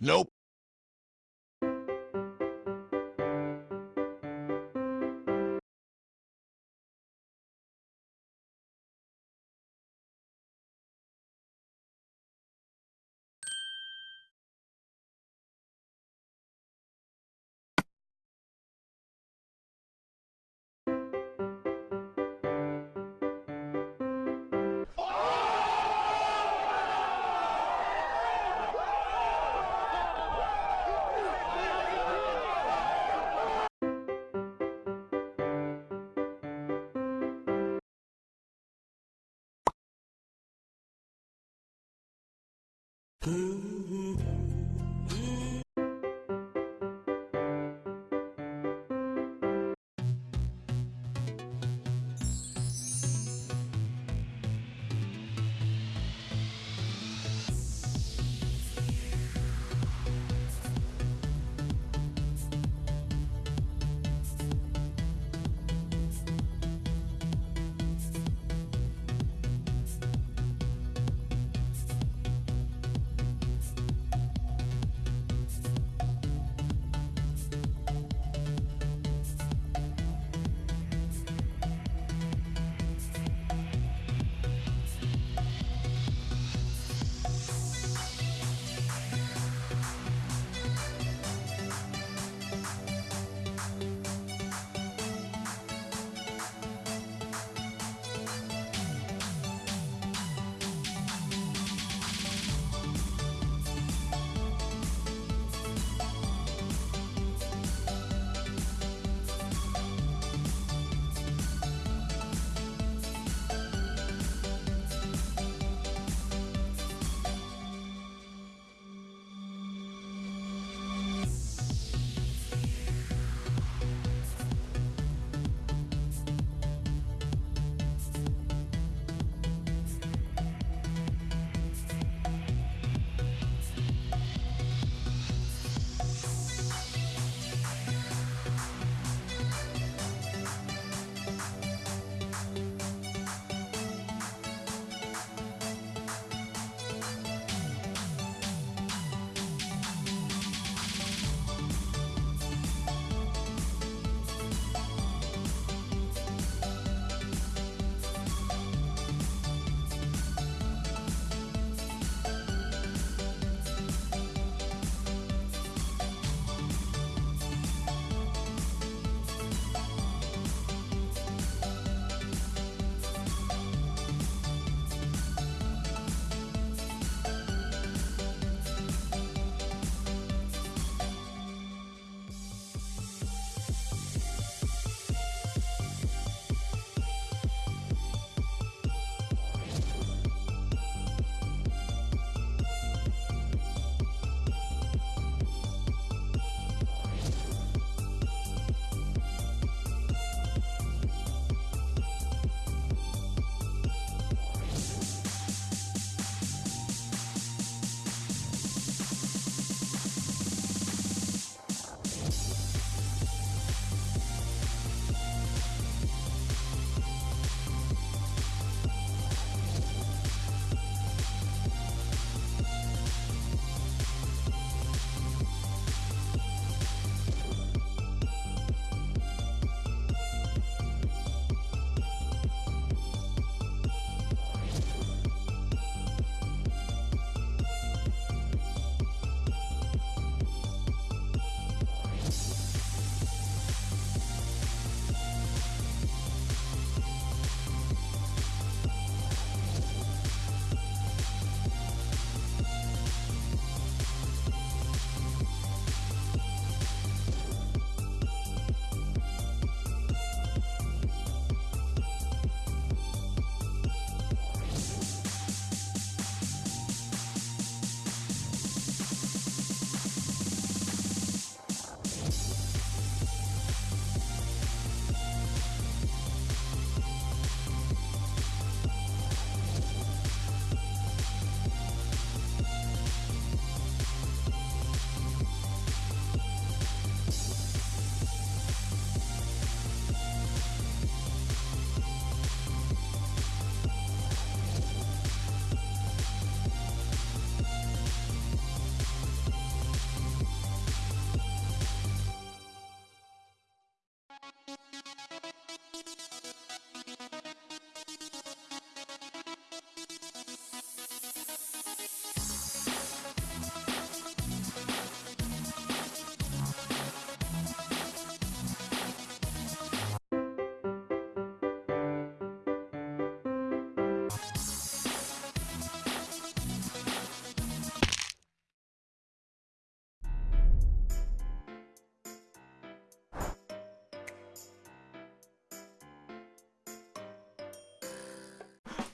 Nope.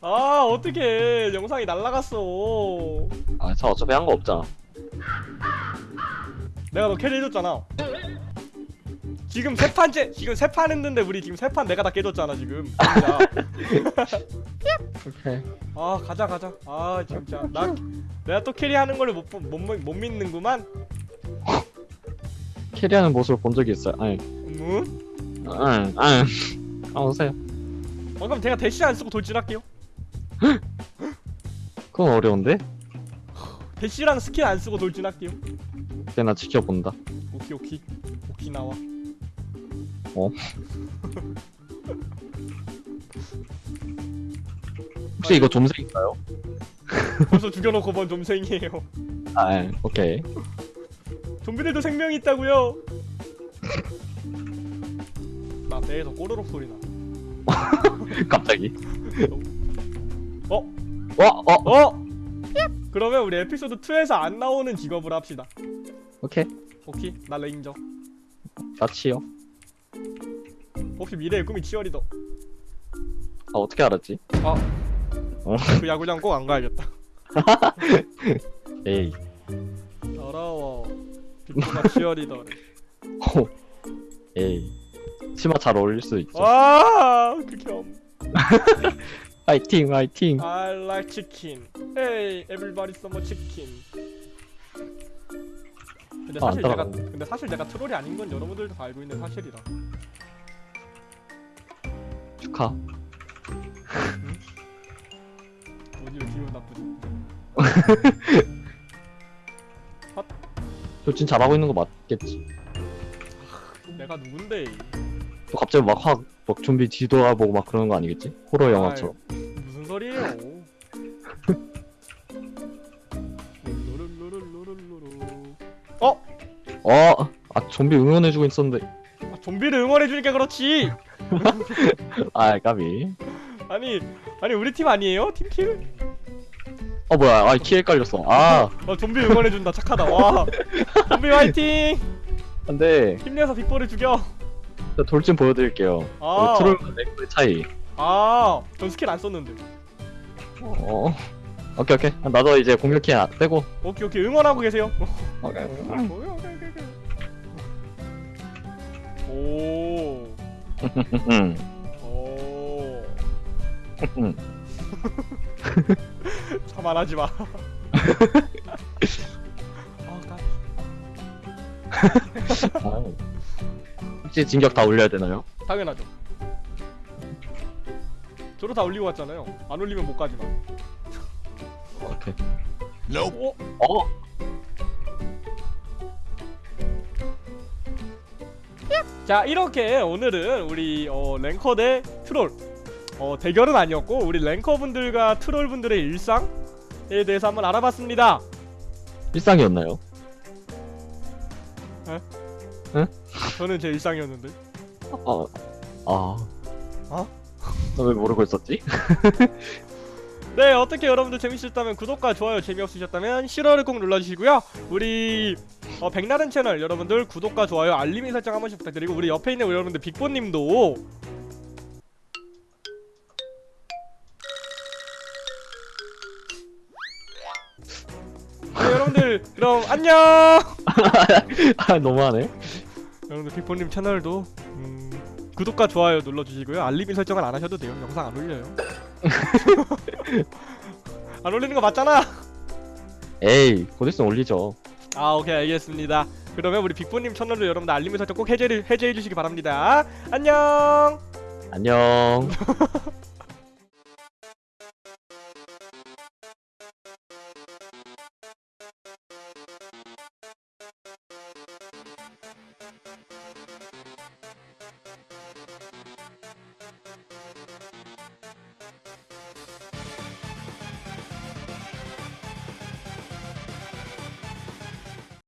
아 어떡해 영상이 날라갔어 아, 저 어차피 한 거 없잖아. 내가 너 carry 해줬잖아 지금 세 판째 지금 세 판 했는데 우리 지금 세 판 내가 다 깨줬잖아 지금 진짜 오케이. 아 가자 가자 아 진짜 나 내가 또 carry하는 걸 못 못 못 믿는구만 carry하는 모습을 본 적이 있어요. 아니, 음? 응, 응. 아, 오세요. 어 그럼 제가 대시 안 쓰고 돌진할게요 그건 어려운데? 대시랑 스킬 안 쓰고 돌진할게요 그냥 나 지켜본다. 오키 오키 오키 나와 어? 혹시 이거 좀생인가요? 벌써 죽여놓고 본 좀생이에요 아, 예. 오케이. 좀비들도 생명이 있다고요 나 배에서 꼬르륵 소리 나 갑자기. 어? 어, 어, 어? 그러면 우리 에피소드 2에서 안 나오는 직업을 합시다 오케이. 오케이 나 레인저 나 치어. 혹시 미래의 꿈이 치어리더 아, 어떻게 알았지? 아. 어? 그 야구장 꼭 안 가야겠다 에이. 더러워 빅토가 치어리더래 호. 에이. 치마 잘 어울릴 수 있죠. 와 극혐 화이팅, 화이팅. I like chicken Hey everybody some chicken 근데 아, 안 사실 내가 따라가네. 근데 사실 내가 트롤이 아닌 건 여러분들도 다 알고 있는 사실이라 축하. 오디오 기분 나쁘지 돌진 잘하고 있는 거 맞겠지. 내가 누군데 또 갑자기 막 확, 막 좀비 뒤돌아보고 막 그러는 거 아니겠지? 호러 영화처럼. 아이, 무슨 소리예요. 어? 어, 아, 좀비 응원해주고 있었는데. 아, 좀비를 응원해주니까 그렇지 아, 까비. 아니 아니 우리 팀 아니에요? team kill? 어, 뭐야. 아, 키 헷갈렸어. 아, 어 좀비 응원해준다 착하다 와 좀비 화이팅 안 돼. 힘내서 빅볼을 죽여 저 돌진 보여드릴게요. 아. 그 troll과 lag의 차이. 아 전 스킬 안 썼는데 어. 오케이, 오케이. 아, 나도 이제 공격키 안 떼고. 오케이 오케이 응원하고 계세요 오케이. 오케이, 오케이. 오 응. 오. 응. 자만하지 마. 아, 나 아. 혹시 진격 다 올려야 되나요? 당연하죠. 저로 다 올리고 왔잖아요. 안 올리면 못 가지 마. 오케이. 어? 어? 자 이렇게 오늘은 우리 어, 랭커 대 트롤 어, 대결은 아니었고 우리 랭커 분들과 트롤 분들의 일상에 대해서 한번 알아봤습니다. 일상이었나요? 저는 제 일상이었는데. 어. 아. 어? 너왜 모르고 있었지? 네 어떻게 여러분들 재밌으셨다면 구독과 좋아요 재미없으셨다면 싫어를 꼭 눌러주시고요 우리 어, 백나른 채널 여러분들 구독과 좋아요 알림 설정 한 번씩 부탁드리고 우리 옆에 있는 여러분들 빅보님도 네, 여러분들 그럼 안녕 아, 너무하네. 여러분들 빅보님 채널도 음, 구독과 좋아요 눌러주시고요. 알림 설정을 안 하셔도 돼요. 영상 안 올려요. 안 올리는 거 맞잖아. 에이, 곧 있으면 올리죠. 아 오케이 알겠습니다. 그러면 우리 빅보님 채널로 여러분들 알림 설정 꼭 해제, 해제해 주시기 바랍니다. 안녕! 안녕.